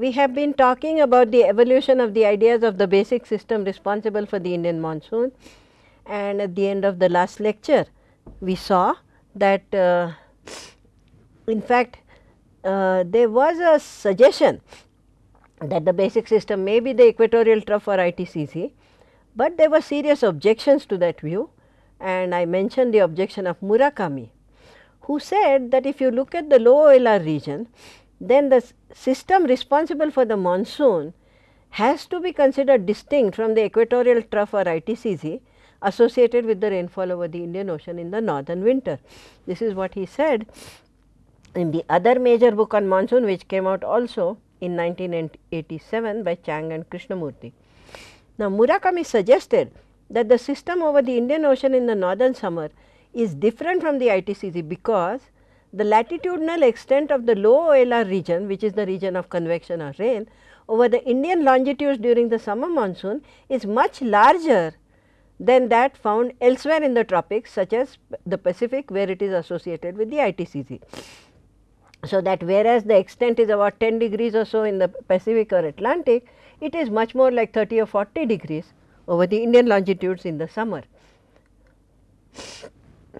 we have been talking about the evolution of the ideas of the basic system responsible for the Indian monsoon and at the end of the last lecture we saw that uh, in fact uh, there was a suggestion that the basic system may be the equatorial trough or ITCZ, but there were serious objections to that view and I mentioned the objection of Murakami who said that if you look at the low OLR region then the system responsible for the monsoon has to be considered distinct from the equatorial trough or ITCZ associated with the rainfall over the Indian Ocean in the northern winter. This is what he said in the other major book on monsoon which came out also in 1987 by Chang and Krishnamurti. Now, Murakami suggested that the system over the Indian Ocean in the northern summer is different from the ITCZ because the latitudinal extent of the low OLR region which is the region of convection or rain over the Indian longitudes during the summer monsoon is much larger than that found elsewhere in the tropics such as the Pacific where it is associated with the ITCZ. So, that whereas the extent is about 10 degrees or so in the Pacific or Atlantic, it is much more like 30 or 40 degrees over the Indian longitudes in the summer.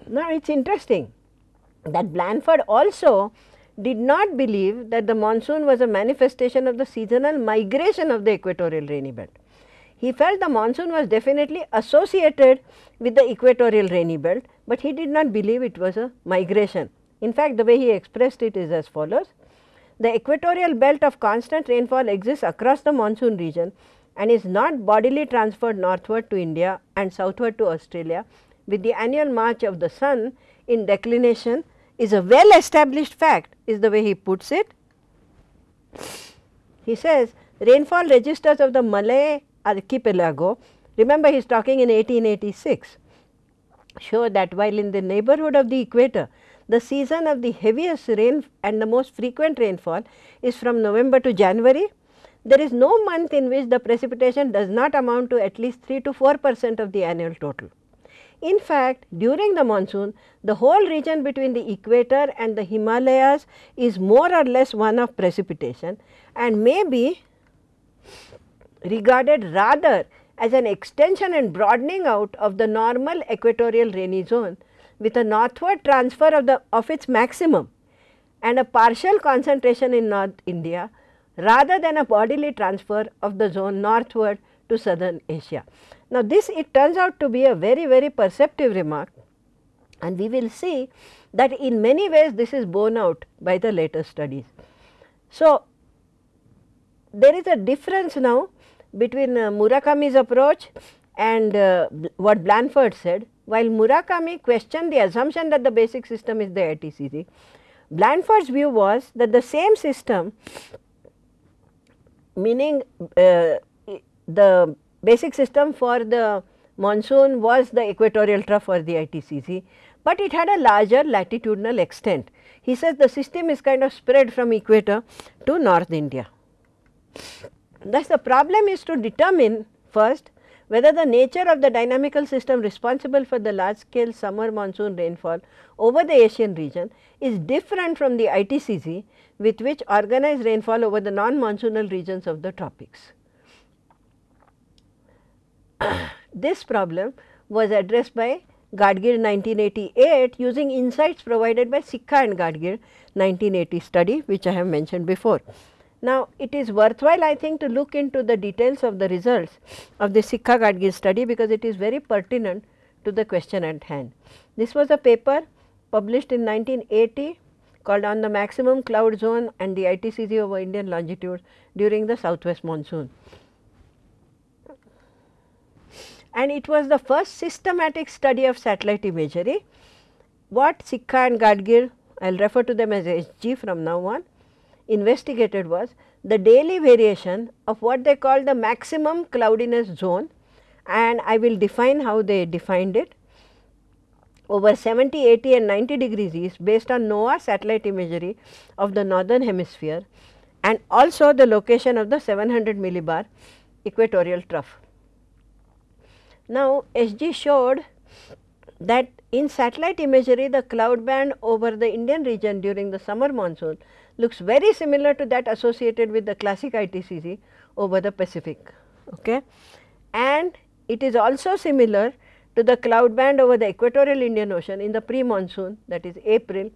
Now, it is interesting that Blanford also did not believe that the monsoon was a manifestation of the seasonal migration of the equatorial rainy belt. He felt the monsoon was definitely associated with the equatorial rainy belt, but he did not believe it was a migration in fact, the way he expressed it is as follows. The equatorial belt of constant rainfall exists across the monsoon region and is not bodily transferred northward to India and southward to Australia with the annual march of the sun in declination is a well established fact is the way he puts it. He says rainfall registers of the Malay archipelago remember he is talking in 1886 show that while in the neighborhood of the equator the season of the heaviest rain and the most frequent rainfall is from November to January. There is no month in which the precipitation does not amount to at least 3 to 4 percent of the annual total. In fact, during the monsoon, the whole region between the equator and the Himalayas is more or less one of precipitation and may be regarded rather as an extension and broadening out of the normal equatorial rainy zone with a northward transfer of the of its maximum and a partial concentration in North India rather than a bodily transfer of the zone northward to southern Asia. Now, this it turns out to be a very very perceptive remark and we will see that in many ways this is borne out by the later studies. So, there is a difference now between uh, Murakami's approach and uh, what Blanford said while Murakami questioned the assumption that the basic system is the ITCZ, Blanford's view was that the same system meaning uh, the basic system for the monsoon was the equatorial trough or the ITCZ, but it had a larger latitudinal extent. He says the system is kind of spread from equator to North India. Thus, the problem is to determine first whether the nature of the dynamical system responsible for the large scale summer monsoon rainfall over the Asian region is different from the ITCZ with which organized rainfall over the non-monsoonal regions of the tropics. this problem was addressed by Gadgil 1988 using insights provided by Sikka and Gadgil 1980 study which I have mentioned before. Now, it is worthwhile I think to look into the details of the results of the Sikka Gadgil study because it is very pertinent to the question at hand. This was a paper published in 1980 called on the maximum cloud zone and the ITCZ over Indian longitude during the southwest monsoon. And it was the first systematic study of satellite imagery. What Sikka and Gadgil, I will refer to them as SG from now on, investigated was the daily variation of what they call the maximum cloudiness zone and I will define how they defined it over 70, 80 and 90 degrees east based on NOAA satellite imagery of the northern hemisphere and also the location of the 700 millibar equatorial trough. Now, SG showed that in satellite imagery the cloud band over the Indian region during the summer monsoon looks very similar to that associated with the classic ITCZ over the Pacific. Okay. And it is also similar to the cloud band over the equatorial Indian Ocean in the pre-monsoon that is April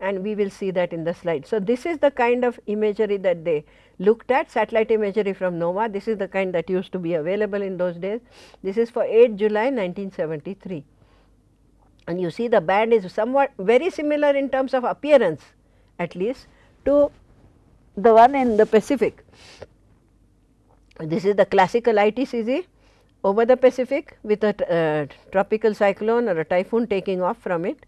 and we will see that in the slide. So, this is the kind of imagery that they looked at satellite imagery from NOAA. This is the kind that used to be available in those days. This is for 8 July 1973 and you see the band is somewhat very similar in terms of appearance at least to the one in the Pacific. This is the classical ITCZ over the Pacific with a uh, tropical cyclone or a typhoon taking off from it.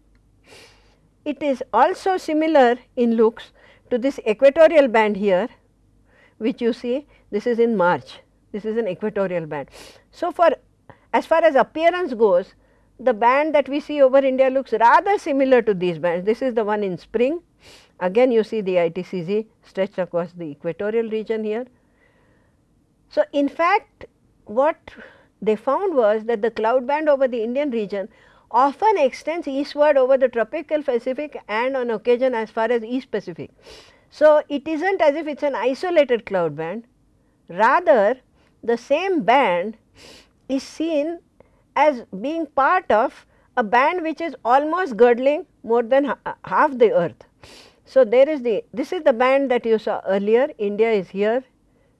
It is also similar in looks to this equatorial band here which you see this is in March, this is an equatorial band. So, for as far as appearance goes the band that we see over India looks rather similar to these bands. This is the one in spring, again you see the ITCZ stretched across the equatorial region here. So, in fact, what they found was that the cloud band over the Indian region often extends eastward over the tropical Pacific and on occasion as far as East Pacific. So, it is not as if it is an isolated cloud band, rather the same band is seen as being part of a band which is almost girdling more than ha uh, half the earth. So, there is the this is the band that you saw earlier India is here,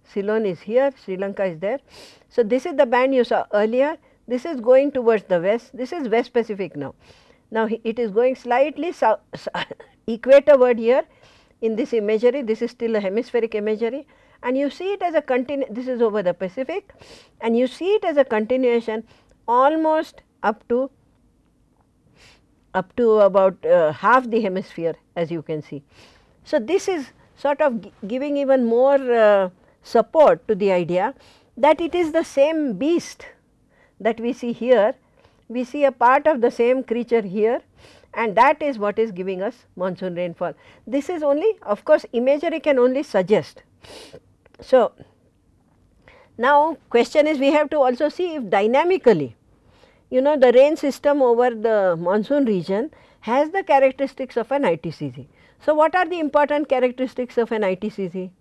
Ceylon is here, Sri Lanka is there. So, this is the band you saw earlier this is going towards the west this is west Pacific now. Now, it is going slightly south equatorward here in this imagery this is still a hemispheric imagery and you see it as a continu this is over the Pacific and you see it as a continuation almost up to up to about uh, half the hemisphere as you can see. So, this is sort of giving even more uh, support to the idea that it is the same beast that we see here, we see a part of the same creature here and that is what is giving us monsoon rainfall. This is only of course, imagery can only suggest. So, now question is we have to also see if dynamically you know the rain system over the monsoon region has the characteristics of an ITCZ. So, what are the important characteristics of an ITCZ?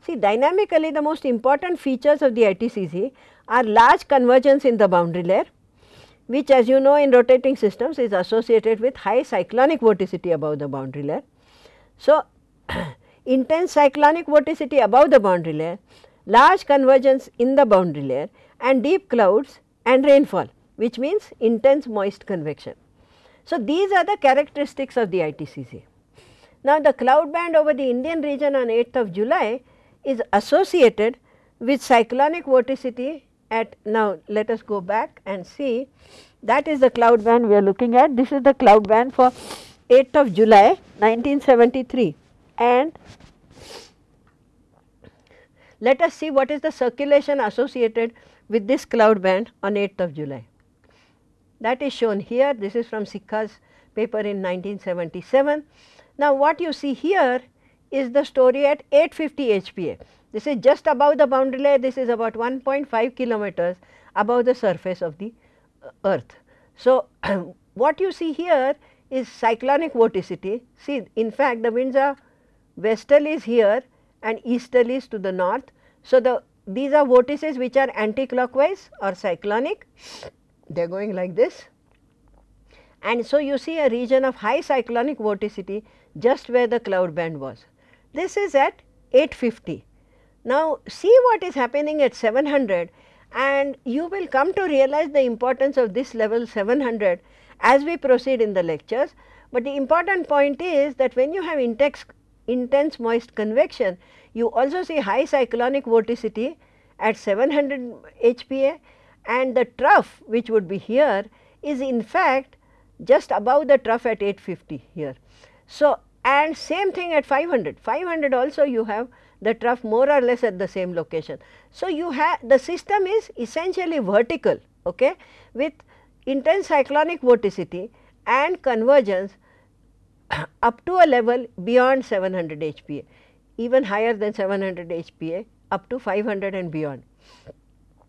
See dynamically the most important features of the ITCZ are large convergence in the boundary layer which as you know in rotating systems is associated with high cyclonic vorticity above the boundary layer. So, intense cyclonic vorticity above the boundary layer, large convergence in the boundary layer and deep clouds and rainfall which means intense moist convection. So, these are the characteristics of the ITCZ. Now, the cloud band over the Indian region on 8th of July is associated with cyclonic vorticity at now let us go back and see. That is the cloud band we are looking at. This is the cloud band for 8th of July 1973 and let us see what is the circulation associated with this cloud band on 8th of July. That is shown here. This is from Sikka's paper in 1977. Now, what you see here is the story at 850 HPA. This is just above the boundary layer, this is about 1.5 kilometers above the surface of the uh, earth. So, what you see here is cyclonic vorticity. See, in fact, the winds are westerlies here and easterlies to the north. So, the these are vortices which are anti-clockwise or cyclonic they are going like this. And so, you see a region of high cyclonic vorticity just where the cloud band was. This is at 850. Now, see what is happening at 700 and you will come to realize the importance of this level 700 as we proceed in the lectures. But the important point is that when you have intense, intense moist convection, you also see high cyclonic vorticity at 700 HPA and the trough which would be here is in fact just above the trough at 850 here. So, and same thing at 500, 500 also you have the trough more or less at the same location. So, you have the system is essentially vertical okay, with intense cyclonic vorticity and convergence up to a level beyond 700 HPA, even higher than 700 HPA up to 500 and beyond.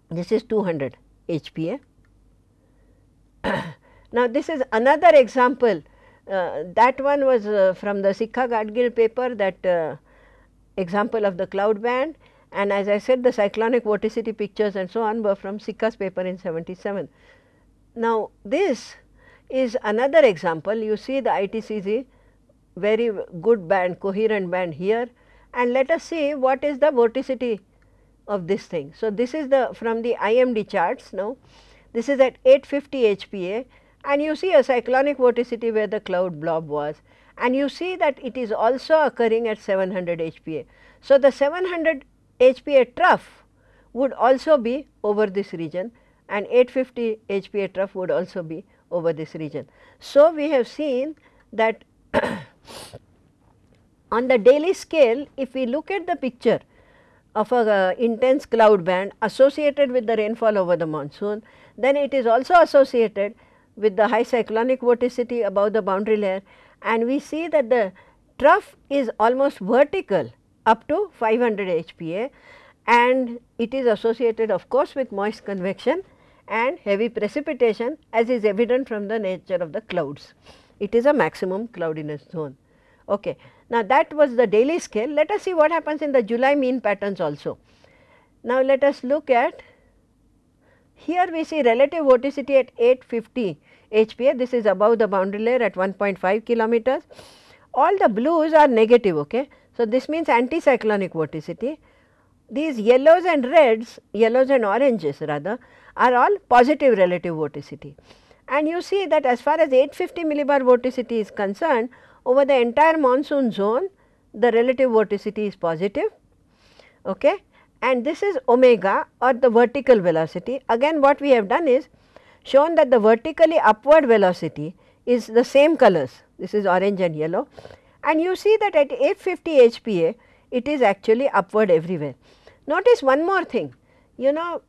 This is 200 HPA. now, this is another example uh, that one was uh, from the Sikka Gadgil paper that uh, example of the cloud band. And as I said the cyclonic vorticity pictures and so on were from Sikka's paper in 77. Now, this is another example. You see the ITCZ very good band coherent band here. And let us see what is the vorticity of this thing. So, this is the from the IMD charts now this is at 850 HPA and you see a cyclonic vorticity where the cloud blob was and you see that it is also occurring at 700 HPA. So, the 700 HPA trough would also be over this region and 850 HPA trough would also be over this region. So, we have seen that on the daily scale if we look at the picture of a uh, intense cloud band associated with the rainfall over the monsoon, then it is also associated with the high cyclonic vorticity above the boundary layer and we see that the trough is almost vertical up to 500 HPA and it is associated of course with moist convection and heavy precipitation as is evident from the nature of the clouds. It is a maximum cloudiness zone. Okay. Now, that was the daily scale. Let us see what happens in the July mean patterns also. Now, let us look at here we see relative vorticity at 850 HPA. This is above the boundary layer at 1.5 kilometers. All the blues are negative. Okay. So, this means anticyclonic vorticity. These yellows and reds, yellows and oranges rather are all positive relative vorticity. And you see that as far as 850 millibar vorticity is concerned, over the entire monsoon zone, the relative vorticity is positive. Okay. And this is omega or the vertical velocity. Again what we have done is shown that the vertically upward velocity is the same colors. This is orange and yellow. And you see that at 850 HPA, it is actually upward everywhere. Notice one more thing, you know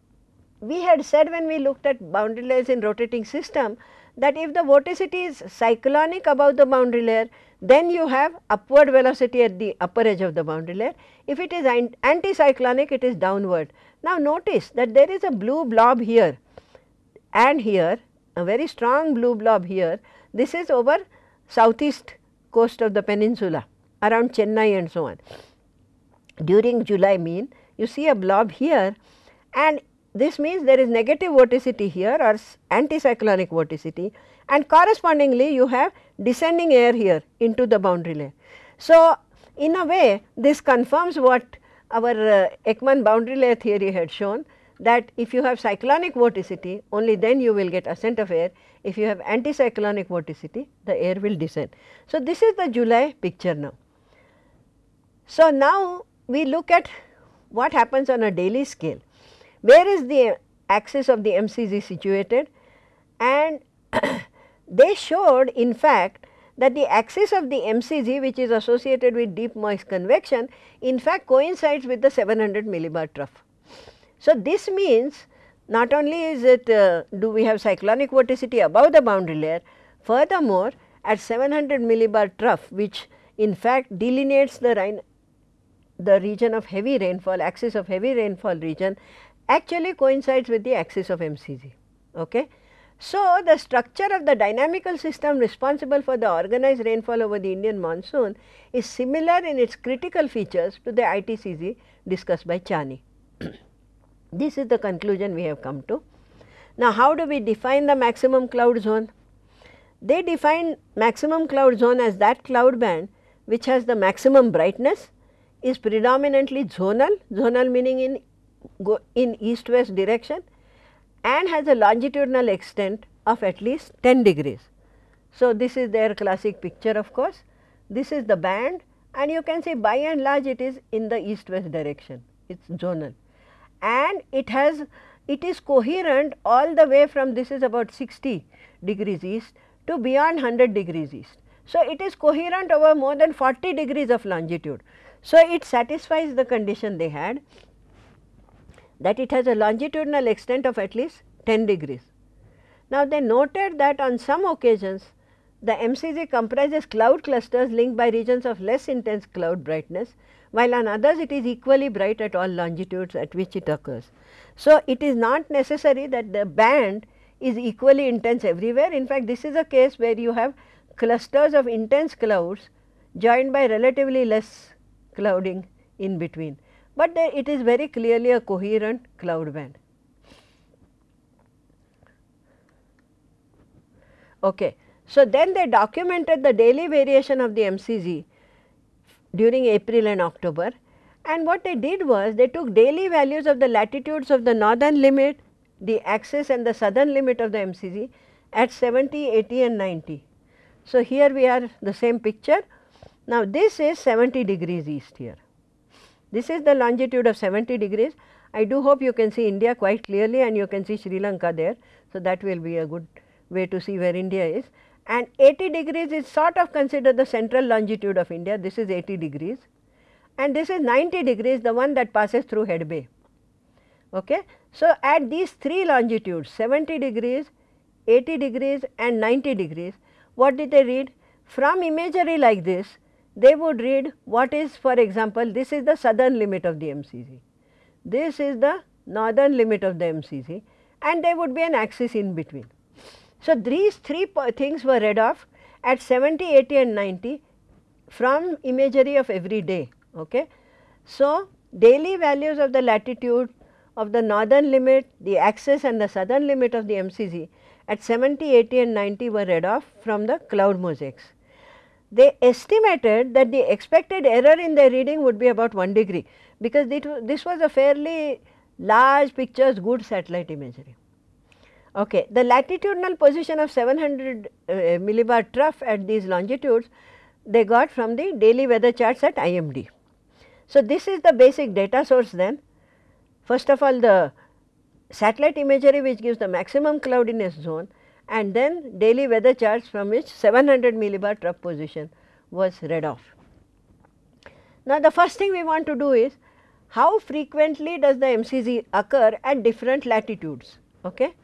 we had said when we looked at boundary layers in rotating system that if the vorticity is cyclonic above the boundary layer, then you have upward velocity at the upper edge of the boundary layer. If it is anticyclonic, it is downward. Now, notice that there is a blue blob here and here, a very strong blue blob here. This is over southeast coast of the peninsula around Chennai and so on. During July mean, you see a blob here and this means there is negative vorticity here or anticyclonic vorticity and correspondingly you have descending air here into the boundary layer. So, in a way this confirms what our uh, Ekman boundary layer theory had shown that if you have cyclonic vorticity only then you will get ascent of air, if you have anticyclonic vorticity the air will descend. So, this is the July picture now. So, now we look at what happens on a daily scale. Where is the axis of the MCZ situated? And they showed in fact that the axis of the MCZ which is associated with deep moist convection in fact coincides with the 700 millibar trough. So, this means not only is it uh, do we have cyclonic vorticity above the boundary layer, furthermore at 700 millibar trough which in fact delineates the, the region of heavy rainfall, axis of heavy rainfall region actually coincides with the axis of MCZ. Okay. So, the structure of the dynamical system responsible for the organized rainfall over the Indian monsoon is similar in its critical features to the ITCZ discussed by Charney. This is the conclusion we have come to. Now, how do we define the maximum cloud zone? They define maximum cloud zone as that cloud band which has the maximum brightness, is predominantly zonal, zonal meaning in in east west direction and has a longitudinal extent of at least 10 degrees. So, this is their classic picture of course. This is the band and you can see by and large it is in the east west direction, it is zonal and it has it is coherent all the way from this is about 60 degrees east to beyond 100 degrees east. So, it is coherent over more than 40 degrees of longitude. So, it satisfies the condition they had that it has a longitudinal extent of at least 10 degrees. Now, they noted that on some occasions the MCZ comprises cloud clusters linked by regions of less intense cloud brightness, while on others it is equally bright at all longitudes at which it occurs. So, it is not necessary that the band is equally intense everywhere. In fact, this is a case where you have clusters of intense clouds joined by relatively less clouding in between, but it is very clearly a coherent cloud band. Okay. So, then they documented the daily variation of the MCZ during April and October and what they did was they took daily values of the latitudes of the northern limit, the axis and the southern limit of the MCZ at 70, 80 and 90. So, here we are the same picture. Now, this is 70 degrees east here. This is the longitude of 70 degrees. I do hope you can see India quite clearly and you can see Sri Lanka there. So, that will be a good way to see where India is and 80 degrees is sort of considered the central longitude of India, this is 80 degrees and this is 90 degrees the one that passes through Head Bay. Okay. So, at these three longitudes 70 degrees, 80 degrees and 90 degrees, what did they read? From imagery like this, they would read what is for example, this is the southern limit of the MCZ, this is the northern limit of the MCZ and there would be an axis in between. So, these three things were read off at 70, 80 and 90 from imagery of every day. Okay. So, daily values of the latitude of the northern limit, the axis and the southern limit of the MCZ at 70, 80 and 90 were read off from the cloud mosaics. They estimated that the expected error in their reading would be about 1 degree, because this was a fairly large pictures good satellite imagery. Okay. The latitudinal position of 700 uh, millibar trough at these longitudes they got from the daily weather charts at IMD. So, this is the basic data source then. First of all the satellite imagery which gives the maximum cloudiness zone and then daily weather charts from which 700 millibar trough position was read off. Now, the first thing we want to do is how frequently does the MCZ occur at different latitudes. Okay?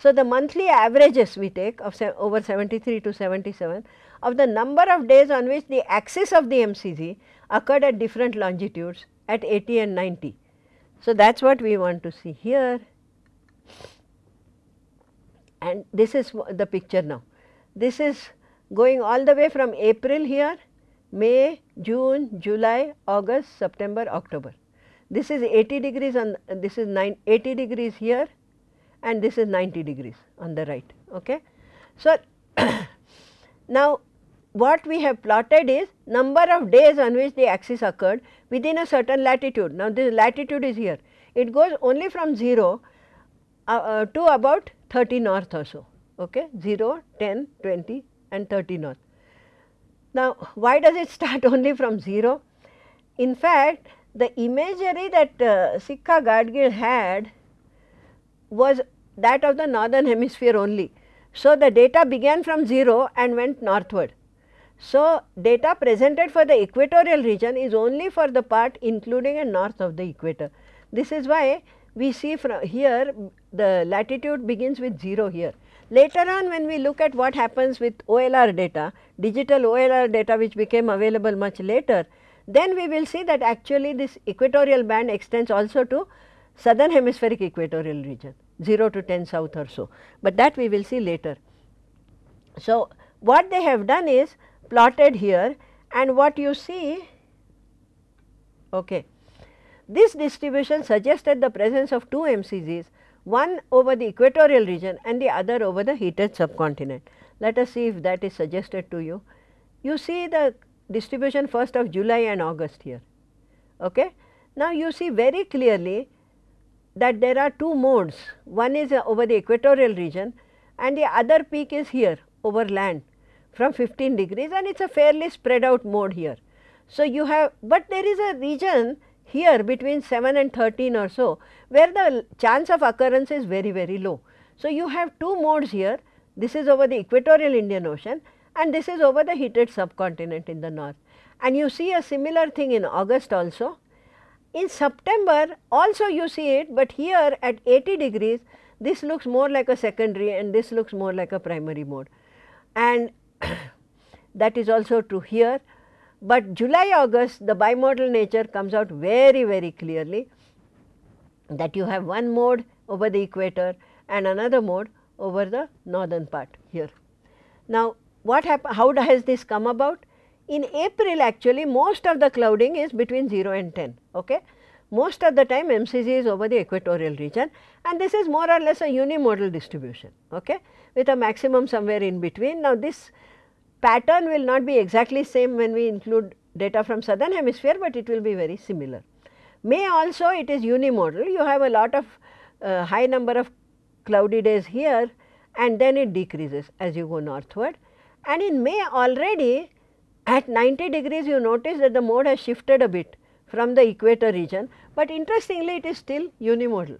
So, the monthly averages we take of over 73 to 77 of the number of days on which the axis of the MCZ occurred at different longitudes at 80 and 90. So, that is what we want to see here and this is the picture now. This is going all the way from April here, May, June, July, August, September, October. This is 80 degrees and this is 9, 80 degrees here and this is 90 degrees on the right. Okay. So, now what we have plotted is number of days on which the axis occurred within a certain latitude. Now, this latitude is here. It goes only from 0 uh, uh, to about 30 north or so, okay? 0, 10, 20 and 30 north. Now, why does it start only from 0? In fact, the imagery that uh, Gadgil had was that of the northern hemisphere only. So, the data began from 0 and went northward. So, data presented for the equatorial region is only for the part including and north of the equator. This is why we see from here the latitude begins with 0 here. Later on when we look at what happens with OLR data, digital OLR data which became available much later, then we will see that actually this equatorial band extends also to southern hemispheric equatorial region 0 to 10 south or so, but that we will see later. So, what they have done is plotted here and what you see okay. This distribution suggested the presence of two MCZs, one over the equatorial region and the other over the heated subcontinent. Let us see if that is suggested to you. You see the distribution first of July and August here. Okay. Now, you see very clearly that there are two modes, one is uh, over the equatorial region and the other peak is here over land from 15 degrees and it is a fairly spread out mode here. So, you have, but there is a region here between 7 and 13 or so, where the chance of occurrence is very very low. So, you have two modes here, this is over the equatorial Indian Ocean and this is over the heated subcontinent in the north. And you see a similar thing in August also in September also you see it, but here at 80 degrees this looks more like a secondary and this looks more like a primary mode and that is also true here. But July August the bimodal nature comes out very very clearly that you have one mode over the equator and another mode over the northern part here. Now, what how has this come about? In April actually most of the clouding is between 0 and 10. Okay? Most of the time MCZ is over the equatorial region and this is more or less a unimodal distribution okay, with a maximum somewhere in between. Now, this pattern will not be exactly same when we include data from southern hemisphere, but it will be very similar. May also it is unimodal, you have a lot of uh, high number of cloudy days here and then it decreases as you go northward. And in May already at 90 degrees you notice that the mode has shifted a bit from the equator region, but interestingly it is still unimodal.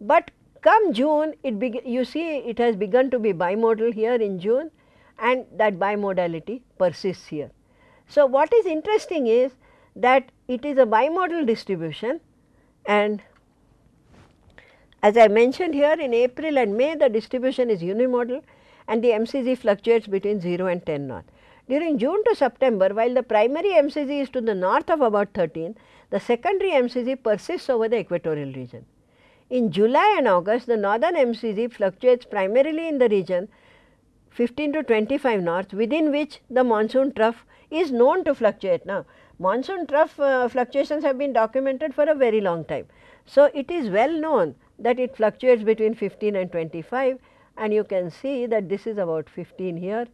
But come June it you see it has begun to be bimodal here in June and that bimodality persists here. So, what is interesting is that it is a bimodal distribution and as I mentioned here in April and May the distribution is unimodal and the MCZ fluctuates between 0 and 10 knot. During June to September while the primary MCZ is to the north of about 13, the secondary MCZ persists over the equatorial region. In July and August the northern MCZ fluctuates primarily in the region 15 to 25 north within which the monsoon trough is known to fluctuate. Now, monsoon trough uh, fluctuations have been documented for a very long time. So, it is well known that it fluctuates between 15 and 25 and you can see that this is about 15 here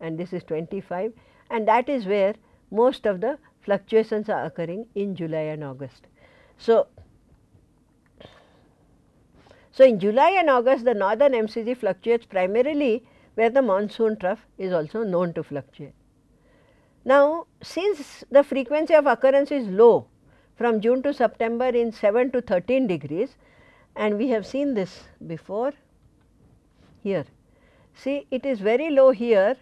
and this is 25 and that is where most of the fluctuations are occurring in July and August. So, so in July and August the northern MCZ fluctuates primarily where the monsoon trough is also known to fluctuate. Now, since the frequency of occurrence is low from June to September in 7 to 13 degrees, and we have seen this before here. See it is very low here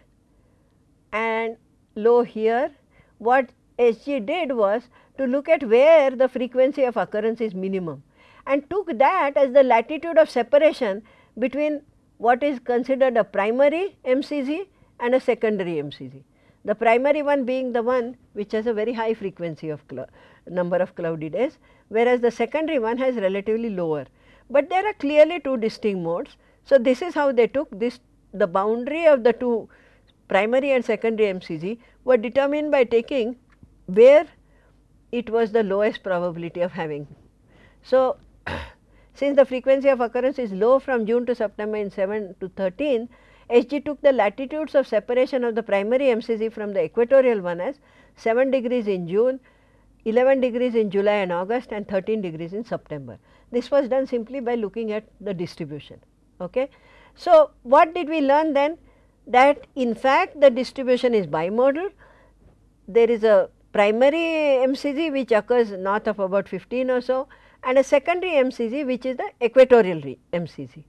and low here. What SG did was to look at where the frequency of occurrence is minimum and took that as the latitude of separation between what is considered a primary MCZ and a secondary MCZ. The primary one being the one which has a very high frequency of number of cloudy days, whereas the secondary one has relatively lower but there are clearly two distinct modes. So, this is how they took this the boundary of the two primary and secondary MCZ were determined by taking where it was the lowest probability of having. So, since the frequency of occurrence is low from June to September in 7 to 13, SG took the latitudes of separation of the primary MCZ from the equatorial one as 7 degrees in June, 11 degrees in July and August and 13 degrees in September. This was done simply by looking at the distribution. Okay. So, what did we learn then? That in fact, the distribution is bimodal. There is a primary MCZ which occurs north of about 15 or so and a secondary MCZ which is the equatorial MCZ.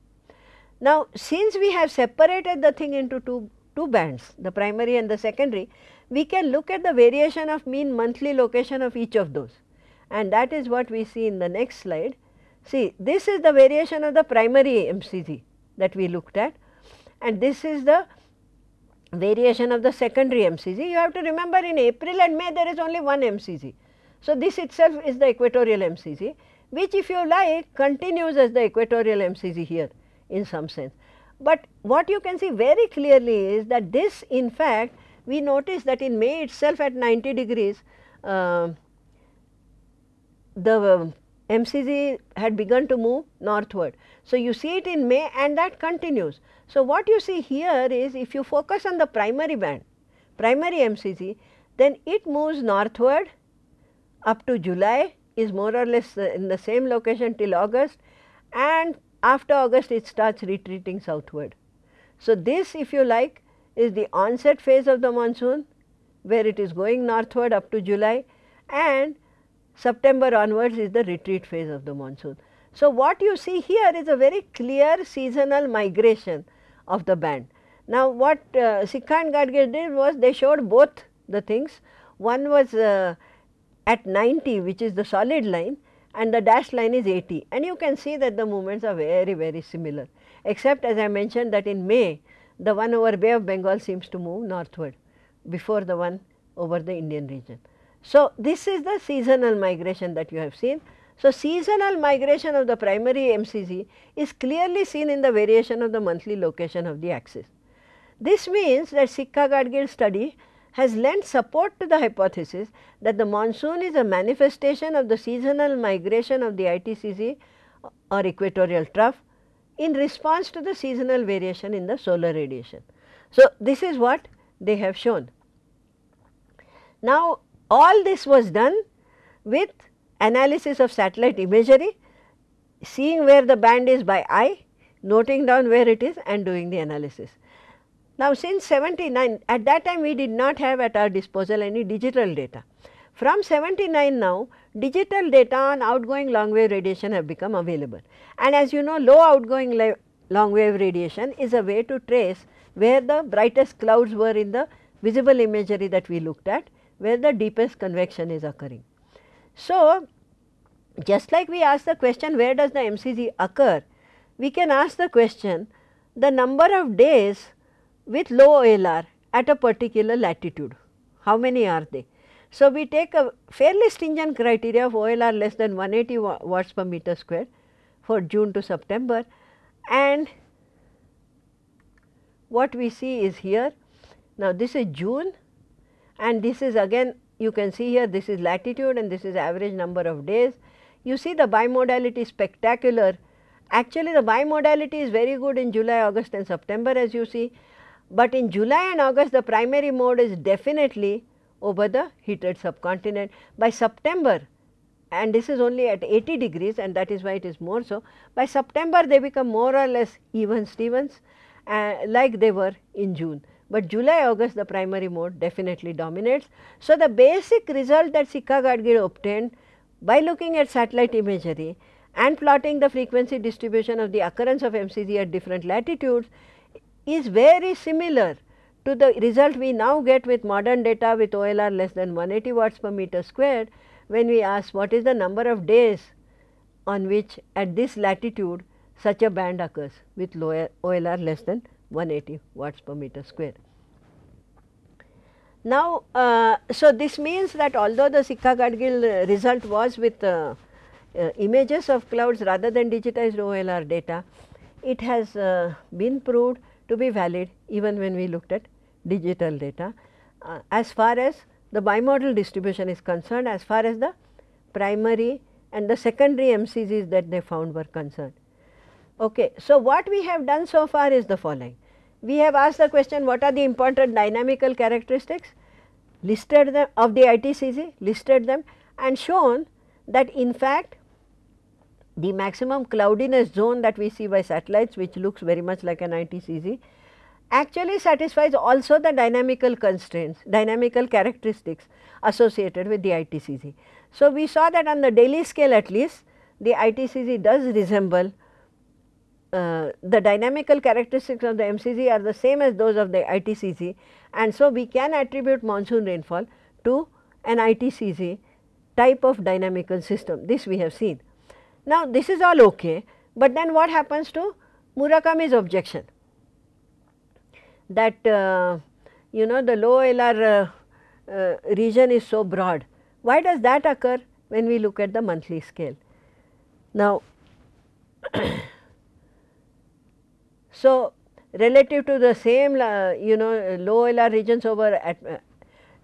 Now, since we have separated the thing into two, two bands, the primary and the secondary, we can look at the variation of mean monthly location of each of those and that is what we see in the next slide. See this is the variation of the primary MCZ that we looked at and this is the variation of the secondary MCZ. You have to remember in April and May there is only one MCZ. So, this itself is the equatorial MCZ which if you like continues as the equatorial MCZ here in some sense. But what you can see very clearly is that this in fact we notice that in May itself at 90 degrees uh, the MCZ had begun to move northward. So, you see it in May and that continues. So, what you see here is if you focus on the primary band, primary MCZ, then it moves northward up to July is more or less in the same location till August and after August it starts retreating southward. So, this if you like is the onset phase of the monsoon where it is going northward up to July and September onwards is the retreat phase of the monsoon. So, what you see here is a very clear seasonal migration of the band. Now, what uh, Sikka and Gadgil did was they showed both the things. One was uh, at 90 which is the solid line and the dashed line is 80 and you can see that the movements are very very similar except as I mentioned that in May the one over Bay of Bengal seems to move northward before the one over the Indian region. So, this is the seasonal migration that you have seen. So, seasonal migration of the primary MCZ is clearly seen in the variation of the monthly location of the axis. This means that Sikka-Gadgil study has lent support to the hypothesis that the monsoon is a manifestation of the seasonal migration of the ITCZ or equatorial trough in response to the seasonal variation in the solar radiation. So, this is what they have shown. Now, all this was done with analysis of satellite imagery, seeing where the band is by eye, noting down where it is and doing the analysis. Now, since 79 at that time we did not have at our disposal any digital data. From 79 now digital data on outgoing long wave radiation have become available and as you know low outgoing long wave radiation is a way to trace where the brightest clouds were in the visible imagery that we looked at where the deepest convection is occurring. So, just like we ask the question where does the MCZ occur, we can ask the question the number of days with low OLR at a particular latitude. How many are they? So, we take a fairly stringent criteria of OLR less than 180 watts per meter square for June to September and what we see is here. Now, this is June and this is again you can see here this is latitude and this is average number of days. You see the bimodality is spectacular. Actually, the bimodality is very good in July, August and September as you see but in July and August the primary mode is definitely over the heated subcontinent. By September and this is only at 80 degrees and that is why it is more so. By September they become more or less even Stevens uh, like they were in June, but July August the primary mode definitely dominates. So, the basic result that Sikka-Gadgil obtained by looking at satellite imagery and plotting the frequency distribution of the occurrence of MCZ at different latitudes is very similar to the result we now get with modern data with OLR less than 180 watts per meter squared when we ask what is the number of days on which at this latitude such a band occurs with lower OLR less than 180 watts per meter square. Now, uh, so this means that although the Sikka-Gadgil result was with uh, uh, images of clouds rather than digitized OLR data, it has uh, been proved to be valid even when we looked at digital data. Uh, as far as the bimodal distribution is concerned, as far as the primary and the secondary MCZs that they found were concerned. Okay. So, what we have done so far is the following. We have asked the question what are the important dynamical characteristics listed them of the ITCZ, listed them and shown that in fact the maximum cloudiness zone that we see by satellites which looks very much like an ITCZ actually satisfies also the dynamical constraints, dynamical characteristics associated with the ITCZ. So, we saw that on the daily scale at least the ITCZ does resemble the dynamical characteristics of the MCZ are the same as those of the ITCZ and so we can attribute monsoon rainfall to an ITCZ type of dynamical system. This we have seen. Now, this is all okay, but then what happens to Murakami's objection that uh, you know the low LR uh, uh, region is so broad. Why does that occur when we look at the monthly scale? Now, so relative to the same you know low LR regions over at uh,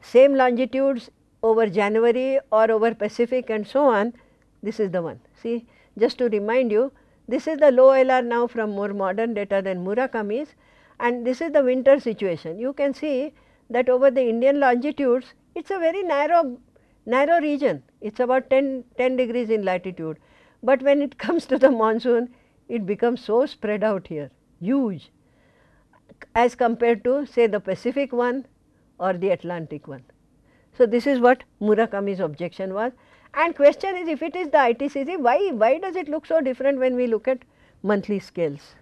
same longitudes over January or over Pacific and so on, this is the one. See just to remind you, this is the low LR now from more modern data than Murakami's and this is the winter situation. You can see that over the Indian longitudes, it is a very narrow, narrow region, it is about 10, 10 degrees in latitude. But when it comes to the monsoon, it becomes so spread out here, huge as compared to say the Pacific one or the Atlantic one. So, this is what Murakami's objection was and question is if it is the ITCZ why, why does it look so different when we look at monthly scales?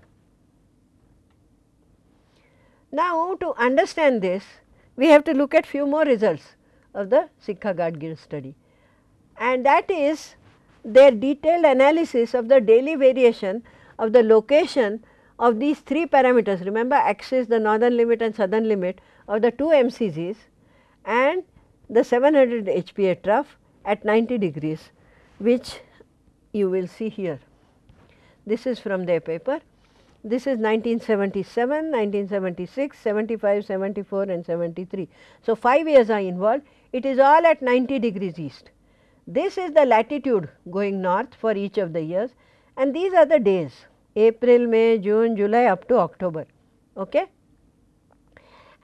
Now, to understand this, we have to look at few more results of the Sikka-Gadgil study and that is their detailed analysis of the daily variation of the location of these three parameters. Remember axis, the northern limit and southern limit of the two MCZs and the 700 HPA trough at 90 degrees which you will see here. This is from their paper this is 1977, 1976, 75, 74 and 73. So, 5 years are involved. It is all at 90 degrees east. This is the latitude going north for each of the years and these are the days April, May, June, July up to October. Okay?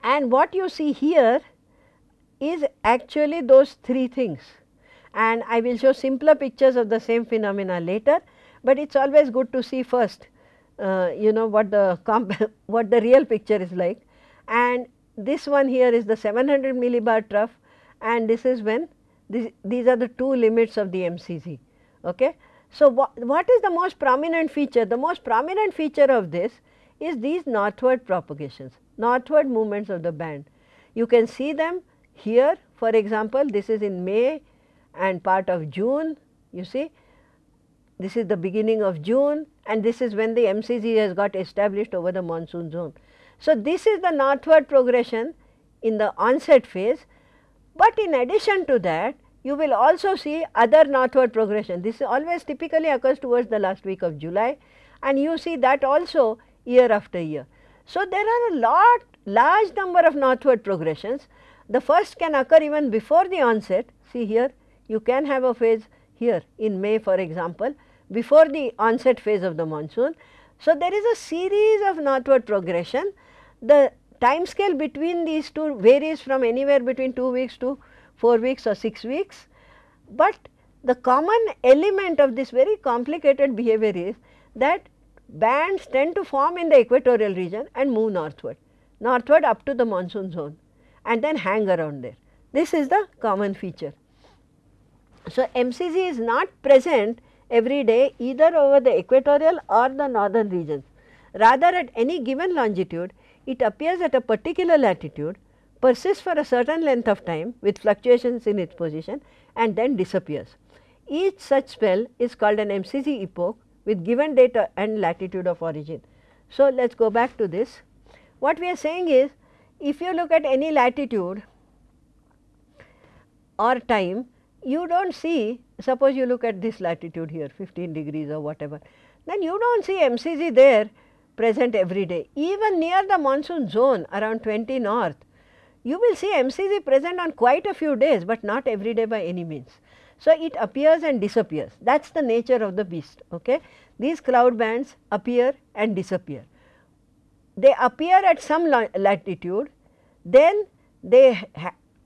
And what you see here is actually those three things and I will show simpler pictures of the same phenomena later, but it is always good to see first uh, you know what the what the real picture is like and this one here is the 700 millibar trough and this is when this, these are the two limits of the MCZ. Okay. So, wha what is the most prominent feature? The most prominent feature of this is these northward propagations, northward movements of the band. You can see them here for example, this is in May and part of June you see this is the beginning of June and this is when the MCZ has got established over the monsoon zone. So, this is the northward progression in the onset phase, but in addition to that you will also see other northward progression. This always typically occurs towards the last week of July and you see that also year after year. So, there are a lot large number of northward progressions. The first can occur even before the onset, see here you can have a phase here in May for example, before the onset phase of the monsoon. So, there is a series of northward progression. The time scale between these two varies from anywhere between 2 weeks to 4 weeks or 6 weeks, but the common element of this very complicated behavior is that bands tend to form in the equatorial region and move northward, northward up to the monsoon zone and then hang around there. This is the common feature. So, MCZ is not present every day either over the equatorial or the northern regions. Rather at any given longitude, it appears at a particular latitude, persists for a certain length of time with fluctuations in its position and then disappears. Each such spell is called an MCZ epoch with given date and latitude of origin. So, let us go back to this. What we are saying is, if you look at any latitude or time, you do not see suppose you look at this latitude here 15 degrees or whatever, then you do not see MCZ there present every day. Even near the monsoon zone around 20 north, you will see MCZ present on quite a few days, but not every day by any means. So, it appears and disappears that is the nature of the beast. Okay? These cloud bands appear and disappear. They appear at some latitude, then they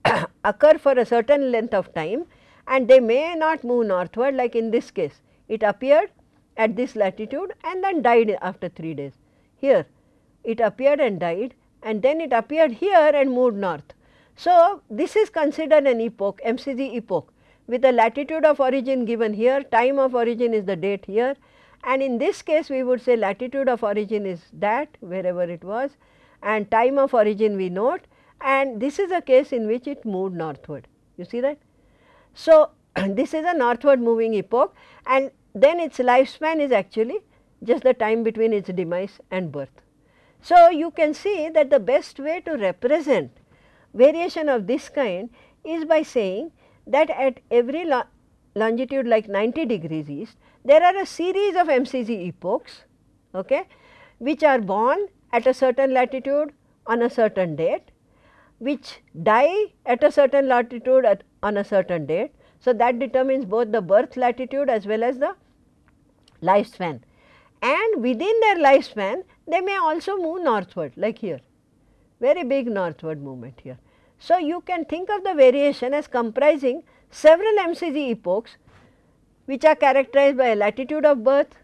occur for a certain length of time and they may not move northward like in this case. It appeared at this latitude and then died after 3 days. Here it appeared and died and then it appeared here and moved north. So, this is considered an epoch MCZ epoch with a latitude of origin given here, time of origin is the date here and in this case we would say latitude of origin is that wherever it was and time of origin we note and this is a case in which it moved northward. You see that? So, this is a northward moving epoch and then its lifespan is actually just the time between its demise and birth. So, you can see that the best way to represent variation of this kind is by saying that at every lo longitude like 90 degrees east, there are a series of MCZ epochs okay, which are born at a certain latitude on a certain date which die at a certain latitude at, on a certain date. So, that determines both the birth latitude as well as the lifespan and within their lifespan they may also move northward like here, very big northward movement here. So, you can think of the variation as comprising several MCZ epochs which are characterized by latitude of birth,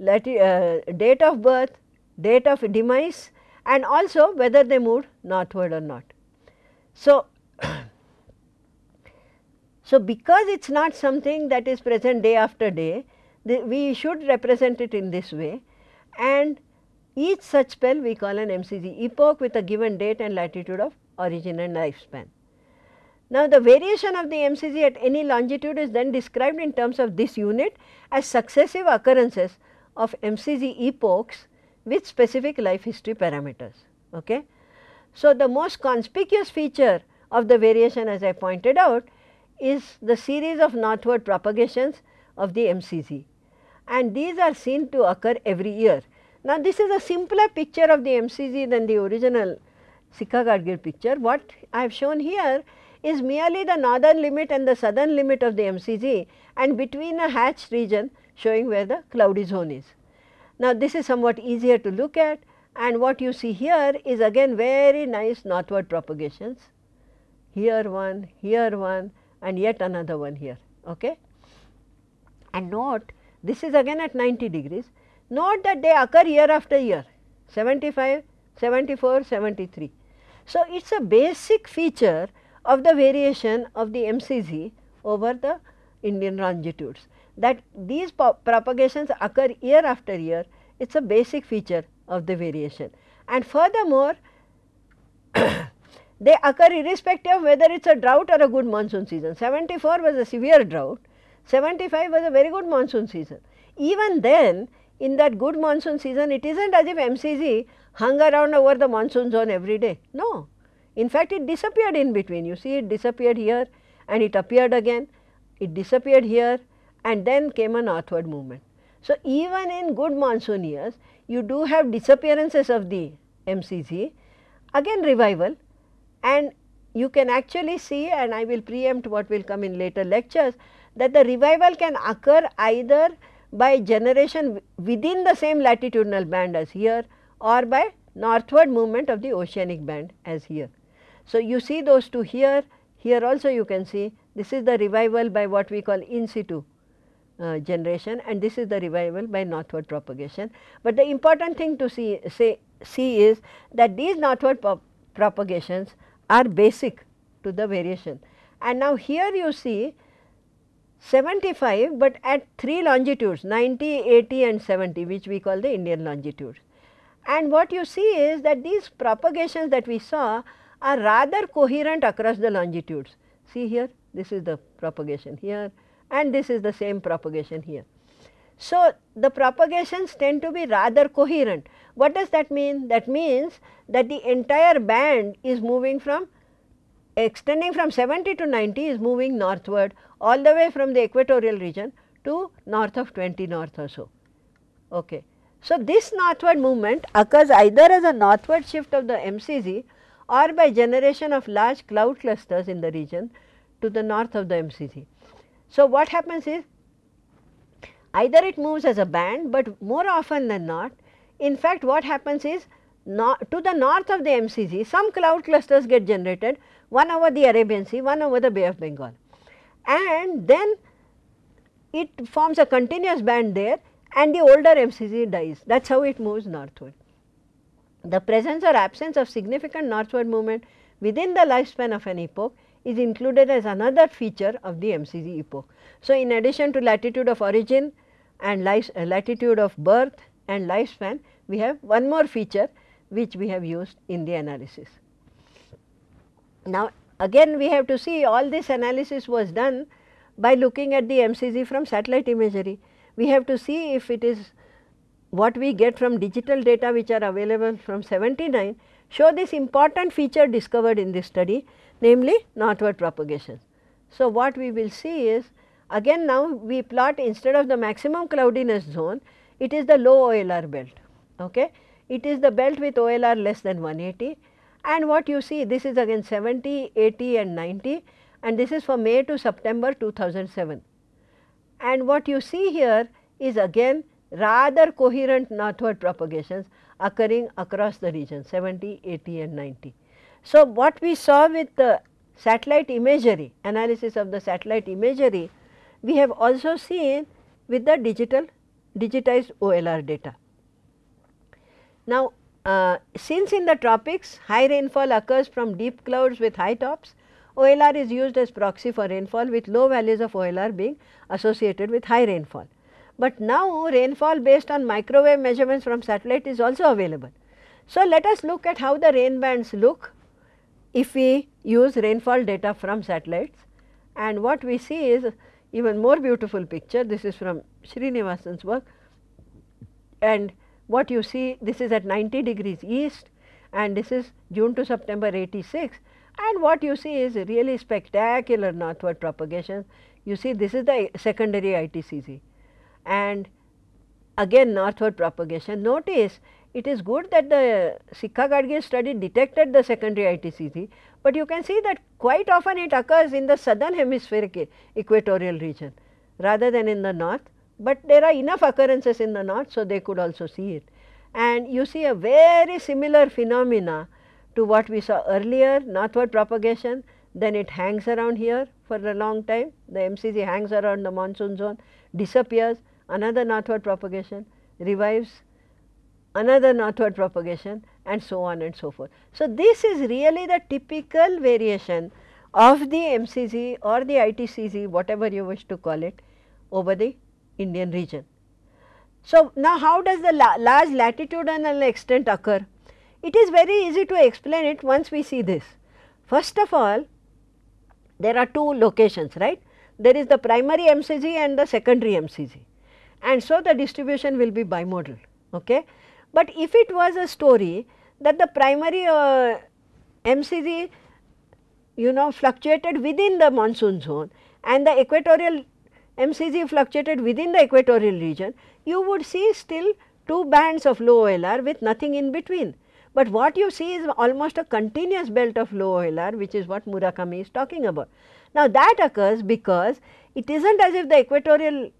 lati uh, date of birth, date of demise and also whether they moved northward or not. So, so because it is not something that is present day after day, the, we should represent it in this way and each such spell we call an MCZ epoch with a given date and latitude of origin and lifespan. Now, the variation of the MCZ at any longitude is then described in terms of this unit as successive occurrences of MCZ epochs with specific life history parameters. Okay? So, the most conspicuous feature of the variation as I pointed out is the series of northward propagations of the MCZ and these are seen to occur every year. Now, this is a simpler picture of the MCZ than the original Sikka Gadgil picture. What I have shown here is merely the northern limit and the southern limit of the MCZ and between a hatched region showing where the cloudy zone is. Now, this is somewhat easier to look at and what you see here is again very nice northward propagations. Here one, here one and yet another one here. Okay? And note this is again at 90 degrees. Note that they occur year after year 75, 74, 73. So, it is a basic feature of the variation of the MCZ over the Indian longitudes that these propagations occur year after year it is a basic feature of the variation. And furthermore, they occur irrespective of whether it is a drought or a good monsoon season. 74 was a severe drought, 75 was a very good monsoon season. Even then in that good monsoon season it is not as if MCZ hung around over the monsoon zone every day, no. In fact, it disappeared in between, you see it disappeared here and it appeared again, it disappeared here and then came a northward movement. So, even in good monsoon years, you do have disappearances of the MCZ, again revival and you can actually see and I will preempt what will come in later lectures that the revival can occur either by generation within the same latitudinal band as here or by northward movement of the oceanic band as here. So, you see those two here, here also you can see this is the revival by what we call in situ uh, generation and this is the revival by northward propagation. But the important thing to see, say, see is that these northward propagations are basic to the variation. And now here you see 75, but at 3 longitudes 90, 80 and 70 which we call the Indian longitudes. And what you see is that these propagations that we saw are rather coherent across the longitudes. See here, this is the propagation here and this is the same propagation here. So, the propagations tend to be rather coherent. What does that mean? That means that the entire band is moving from extending from 70 to 90 is moving northward all the way from the equatorial region to north of 20 north or so. Okay. So, this northward movement occurs either as a northward shift of the MCZ or by generation of large cloud clusters in the region to the north of the MCZ. So, what happens is either it moves as a band, but more often than not in fact what happens is not, to the north of the MCZ some cloud clusters get generated one over the Arabian Sea, one over the Bay of Bengal and then it forms a continuous band there and the older MCZ dies that is how it moves northward. The presence or absence of significant northward movement within the lifespan of an epoch is included as another feature of the MCZ epoch. So, in addition to latitude of origin and life, uh, latitude of birth and lifespan, we have one more feature which we have used in the analysis. Now, again we have to see all this analysis was done by looking at the MCZ from satellite imagery. We have to see if it is what we get from digital data which are available from 79 show this important feature discovered in this study namely northward propagation. So, what we will see is again now we plot instead of the maximum cloudiness zone it is the low OLR belt. Okay. It is the belt with OLR less than 180 and what you see this is again 70, 80 and 90 and this is for May to September 2007. And what you see here is again rather coherent northward propagations occurring across the region 70, 80 and 90. So, what we saw with the satellite imagery analysis of the satellite imagery we have also seen with the digital digitized OLR data. Now, uh, since in the tropics high rainfall occurs from deep clouds with high tops, OLR is used as proxy for rainfall with low values of OLR being associated with high rainfall. But now rainfall based on microwave measurements from satellite is also available. So, let us look at how the rain bands look if we use rainfall data from satellites and what we see is even more beautiful picture. This is from Srinivasan's work and what you see this is at 90 degrees east and this is June to September 86 and what you see is really spectacular northward propagation. You see this is the secondary ITCZ and again northward propagation. Notice it is good that the Sikka Gadgil study detected the secondary ITCZ, but you can see that quite often it occurs in the southern hemispheric equatorial region rather than in the north, but there are enough occurrences in the north. So, they could also see it and you see a very similar phenomena to what we saw earlier northward propagation then it hangs around here for a long time the MCZ hangs around the monsoon zone disappears another northward propagation revives another northward propagation and so on and so forth. So, this is really the typical variation of the MCZ or the ITCZ whatever you wish to call it over the Indian region. So, now how does the la large latitudinal extent occur? It is very easy to explain it once we see this. First of all, there are two locations, right. There is the primary MCZ and the secondary MCZ and so the distribution will be bimodal. Okay. But if it was a story that the primary uh, MCZ you know fluctuated within the monsoon zone and the equatorial MCZ fluctuated within the equatorial region, you would see still two bands of low OLR with nothing in between. But what you see is almost a continuous belt of low OLR which is what Murakami is talking about. Now that occurs because it is not as if the equatorial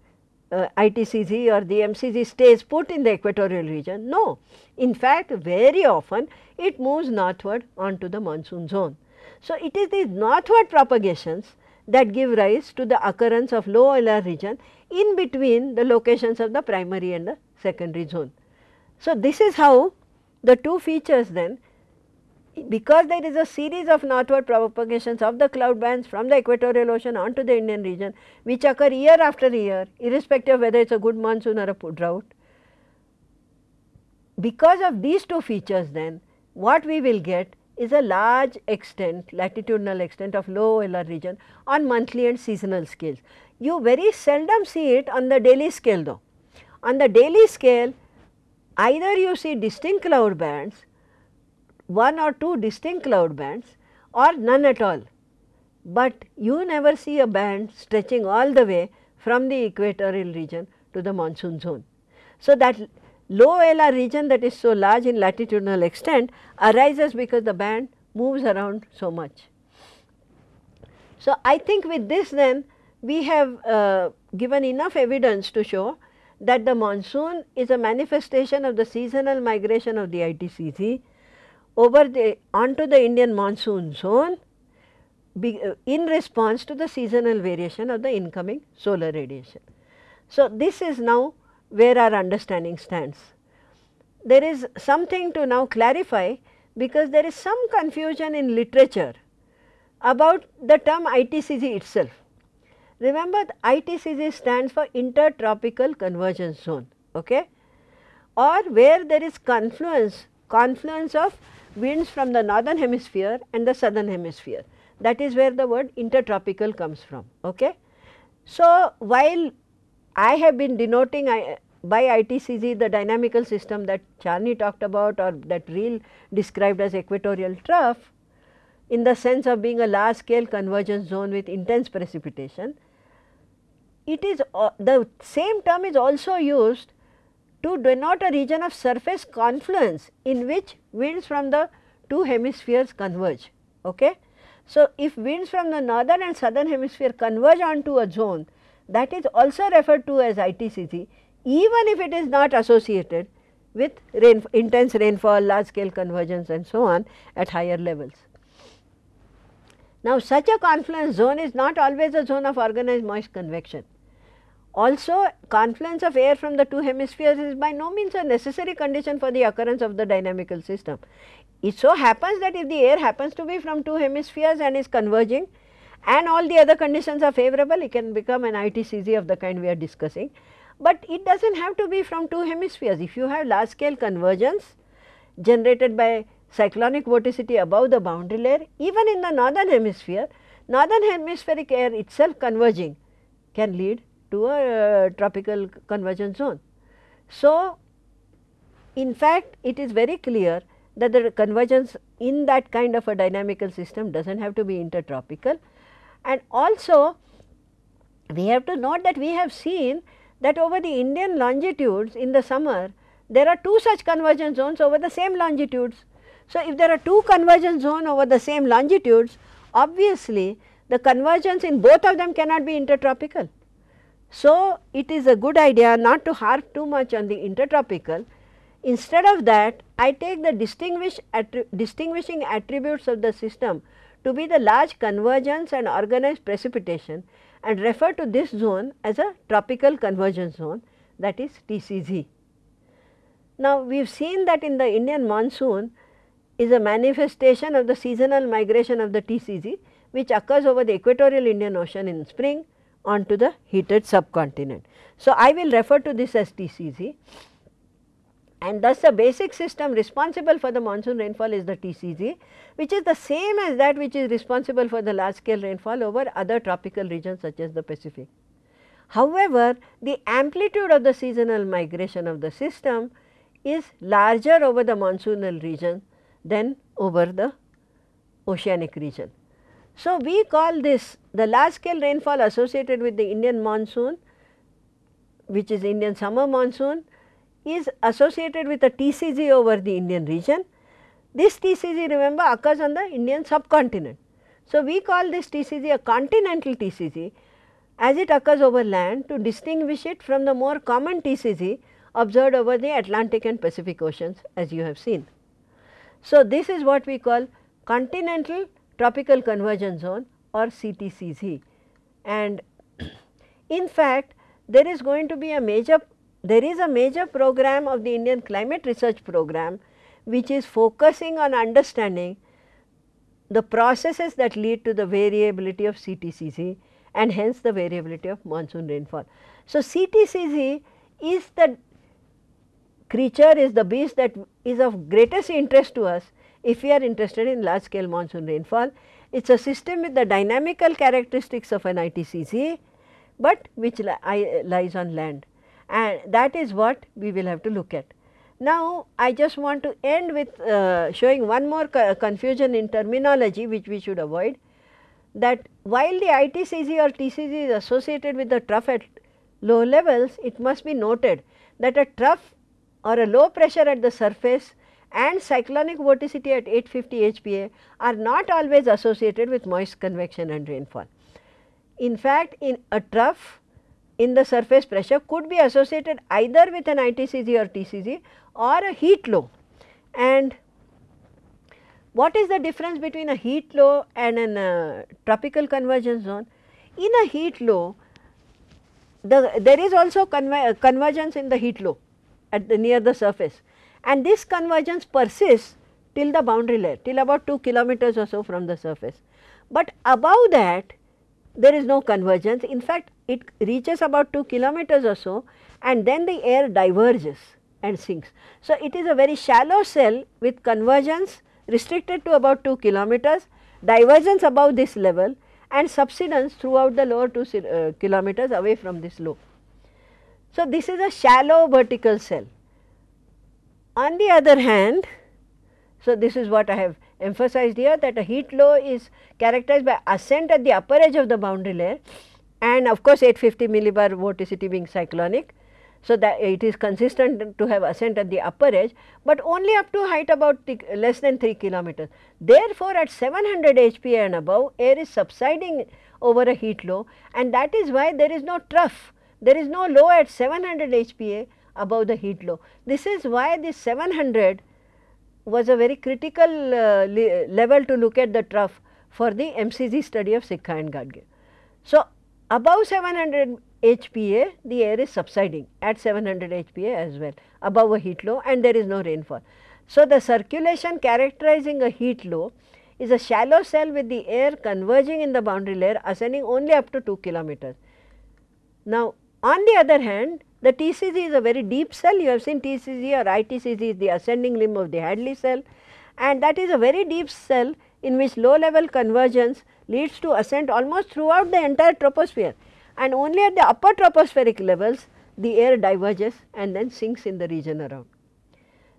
uh, ITCZ or the MCZ stays put in the equatorial region. No, in fact very often it moves northward onto the monsoon zone. So, it is these northward propagations that give rise to the occurrence of low OLR region in between the locations of the primary and the secondary zone. So, this is how the two features then because there is a series of northward propagations of the cloud bands from the equatorial ocean onto the Indian region which occur year after year irrespective of whether it is a good monsoon or a drought. Because of these two features then what we will get is a large extent latitudinal extent of low OLR region on monthly and seasonal scales. You very seldom see it on the daily scale though. On the daily scale either you see distinct cloud bands one or two distinct cloud bands or none at all, but you never see a band stretching all the way from the equatorial region to the monsoon zone. So, that low OLR region that is so large in latitudinal extent arises because the band moves around so much. So, I think with this then we have uh, given enough evidence to show that the monsoon is a manifestation of the seasonal migration of the ITCZ over the onto the Indian monsoon zone be, uh, in response to the seasonal variation of the incoming solar radiation. So, this is now where our understanding stands. There is something to now clarify because there is some confusion in literature about the term ITCZ itself. Remember ITCZ stands for intertropical convergence zone okay? or where there is confluence confluence of winds from the northern hemisphere and the southern hemisphere. That is where the word intertropical comes from. Okay? So, while I have been denoting I, by ITCZ the dynamical system that Charney talked about or that Riehl described as equatorial trough in the sense of being a large scale convergence zone with intense precipitation. It is uh, the same term is also used to denote a region of surface confluence in which winds from the two hemispheres converge. Okay? So, if winds from the northern and southern hemisphere converge onto a zone that is also referred to as ITCZ even if it is not associated with rain, intense rainfall, large scale convergence and so on at higher levels. Now, such a confluence zone is not always a zone of organized moist convection. Also confluence of air from the two hemispheres is by no means a necessary condition for the occurrence of the dynamical system. It so happens that if the air happens to be from two hemispheres and is converging and all the other conditions are favorable, it can become an ITCZ of the kind we are discussing. But it does not have to be from two hemispheres. If you have large scale convergence generated by cyclonic vorticity above the boundary layer, even in the northern hemisphere, northern hemispheric air itself converging can lead to a uh, tropical convergence zone. So, in fact, it is very clear that the convergence in that kind of a dynamical system does not have to be intertropical. And also we have to note that we have seen that over the Indian longitudes in the summer there are two such convergence zones over the same longitudes. So, if there are two convergence zones over the same longitudes obviously the convergence in both of them cannot be intertropical. So, it is a good idea not to harp too much on the intertropical. Instead of that I take the distinguish attri distinguishing attributes of the system to be the large convergence and organized precipitation and refer to this zone as a tropical convergence zone that is TCZ. Now, we have seen that in the Indian monsoon is a manifestation of the seasonal migration of the TCZ which occurs over the equatorial Indian Ocean in spring onto the heated subcontinent. So, I will refer to this as TCZ and thus the basic system responsible for the monsoon rainfall is the TCZ which is the same as that which is responsible for the large scale rainfall over other tropical regions such as the Pacific. However, the amplitude of the seasonal migration of the system is larger over the monsoonal region than over the oceanic region. So, we call this the large scale rainfall associated with the Indian monsoon which is Indian summer monsoon is associated with a TCZ over the Indian region. This TCZ remember occurs on the Indian subcontinent. So, we call this TCZ a continental TCZ as it occurs over land to distinguish it from the more common TCZ observed over the Atlantic and Pacific oceans as you have seen. So, this is what we call continental tropical convergence zone or CTCZ and in fact there is going to be a major there is a major program of the Indian climate research program which is focusing on understanding the processes that lead to the variability of CTCZ and hence the variability of monsoon rainfall. So, CTCZ is the creature is the beast that is of greatest interest to us if we are interested in large scale monsoon rainfall. It is a system with the dynamical characteristics of an ITCZ, but which li lies on land and that is what we will have to look at. Now, I just want to end with uh, showing one more co confusion in terminology which we should avoid that while the ITCZ or TCZ is associated with the trough at low levels, it must be noted that a trough or a low pressure at the surface and cyclonic vorticity at 850 HPA are not always associated with moist convection and rainfall. In fact, in a trough in the surface pressure could be associated either with an ITCZ or TCZ or a heat low. And what is the difference between a heat low and a uh, tropical convergence zone? In a heat low, the, there is also conver convergence in the heat low at the near the surface and this convergence persists till the boundary layer till about 2 kilometers or so from the surface. But above that there is no convergence in fact it reaches about 2 kilometers or so and then the air diverges and sinks. So, it is a very shallow cell with convergence restricted to about 2 kilometers, divergence above this level and subsidence throughout the lower 2 uh, kilometers away from this low. So, this is a shallow vertical cell. On the other hand, so this is what I have emphasized here that a heat low is characterized by ascent at the upper edge of the boundary layer and of course 850 millibar vorticity being cyclonic. So, that it is consistent to have ascent at the upper edge, but only up to height about less than 3 kilometers. Therefore, at 700 HPA and above air is subsiding over a heat low and that is why there is no trough, there is no low at 700 HPA above the heat low. This is why the 700 was a very critical uh, level to look at the trough for the MCZ study of Sikka and Gadgil. So, Above 700 HPA the air is subsiding at 700 HPA as well above a heat low and there is no rainfall. So, the circulation characterizing a heat low is a shallow cell with the air converging in the boundary layer ascending only up to 2 kilometers. Now, on the other hand the TCZ is a very deep cell you have seen TCZ or ITCZ is the ascending limb of the Hadley cell and that is a very deep cell in which low level convergence leads to ascent almost throughout the entire troposphere and only at the upper tropospheric levels the air diverges and then sinks in the region around.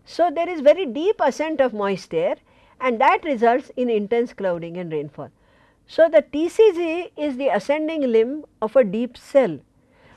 So, there is very deep ascent of moist air and that results in intense clouding and rainfall. So, the TCZ is the ascending limb of a deep cell,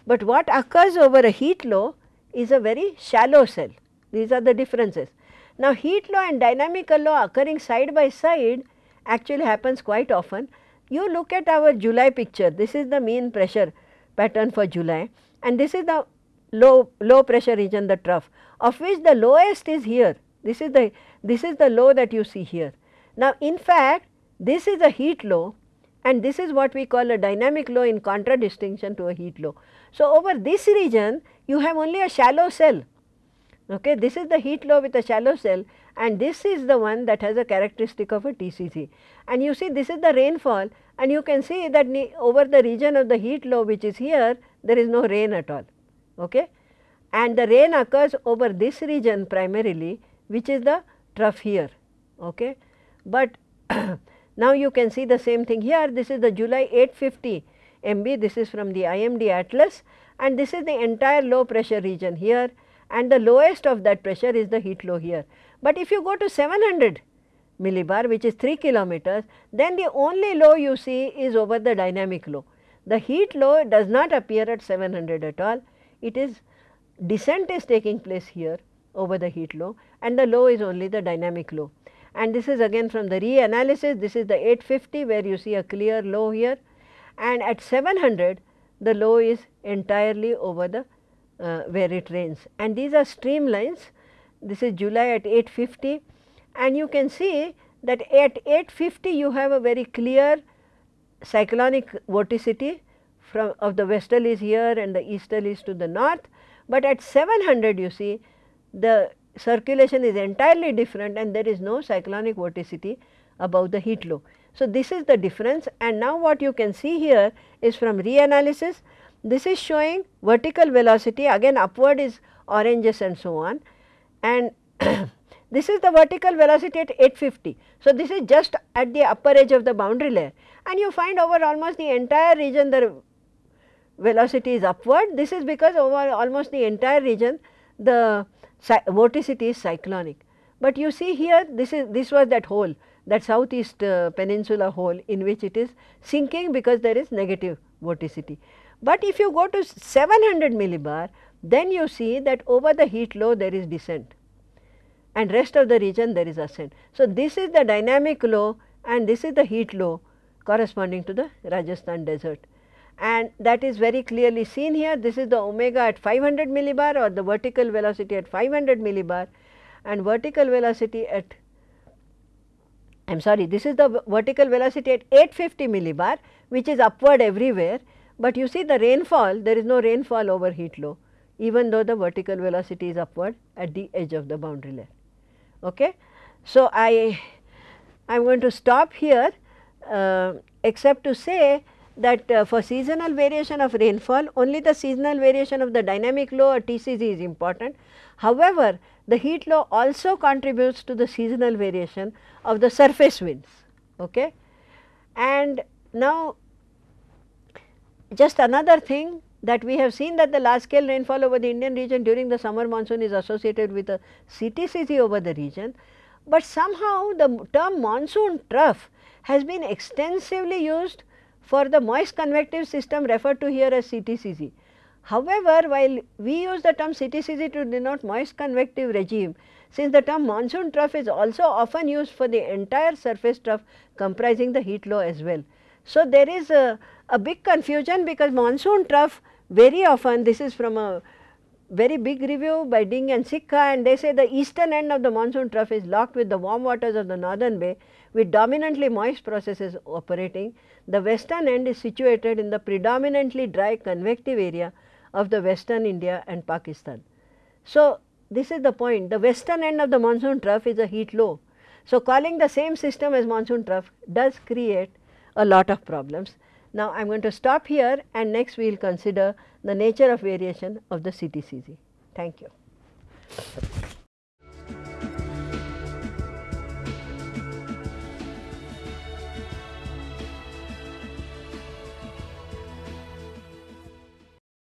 But what occurs over a heat low is a very shallow cell. These are the differences. Now, heat low and dynamical low occurring side by side actually happens quite often. You look at our July picture, this is the mean pressure pattern for July and this is the low, low pressure region the trough of which the lowest is here. This is the, this is the low that you see here. Now, in fact, this is a heat low and this is what we call a dynamic low in contradistinction to a heat low. So, over this region you have only a shallow cell Okay, this is the heat low with a shallow cell and this is the one that has a characteristic of a TCZ. And you see this is the rainfall and you can see that over the region of the heat low which is here there is no rain at all. Okay? And the rain occurs over this region primarily which is the trough here. Okay? But now you can see the same thing here this is the July 850 MB this is from the IMD atlas and this is the entire low pressure region here and the lowest of that pressure is the heat low here. But if you go to 700 millibar which is 3 kilometers, then the only low you see is over the dynamic low. The heat low does not appear at 700 at all, it is descent is taking place here over the heat low and the low is only the dynamic low. And this is again from the reanalysis, this is the 850 where you see a clear low here and at 700 the low is entirely over the uh, where it rains and these are streamlines. This is July at 850 and you can see that at 850 you have a very clear cyclonic vorticity from of the westerlies here and the easterlies to the north, but at 700 you see the circulation is entirely different and there is no cyclonic vorticity above the heat low. So, this is the difference and now what you can see here is from reanalysis this is showing vertical velocity again upward is oranges and so on and this is the vertical velocity at 850. So, this is just at the upper edge of the boundary layer and you find over almost the entire region the velocity is upward. This is because over almost the entire region the vorticity is cyclonic. But you see here this is this was that hole that southeast uh, peninsula hole in which it is sinking because there is negative vorticity. But if you go to 700 millibar, then you see that over the heat low there is descent and rest of the region there is ascent. So, this is the dynamic low and this is the heat low corresponding to the Rajasthan desert and that is very clearly seen here. This is the omega at 500 millibar or the vertical velocity at 500 millibar and vertical velocity at I am sorry this is the vertical velocity at 850 millibar which is upward everywhere but you see the rainfall, there is no rainfall over heat low even though the vertical velocity is upward at the edge of the boundary layer. Okay. So, I am going to stop here uh, except to say that uh, for seasonal variation of rainfall only the seasonal variation of the dynamic low or TCZ is important. However, the heat low also contributes to the seasonal variation of the surface winds. Okay. And now just another thing that we have seen that the large scale rainfall over the Indian region during the summer monsoon is associated with a CTCZ over the region, but somehow the term monsoon trough has been extensively used for the moist convective system referred to here as CTCZ. However, while we use the term CTCZ to denote moist convective regime, since the term monsoon trough is also often used for the entire surface trough comprising the heat low as well. So, there is a, a big confusion because monsoon trough very often this is from a very big review by Ding and Sikka and they say the eastern end of the monsoon trough is locked with the warm waters of the northern bay with dominantly moist processes operating. The western end is situated in the predominantly dry convective area of the western India and Pakistan. So, this is the point the western end of the monsoon trough is a heat low. So, calling the same system as monsoon trough does create a lot of problems. Now, I am going to stop here and next we will consider the nature of variation of the CTCZ. Thank you.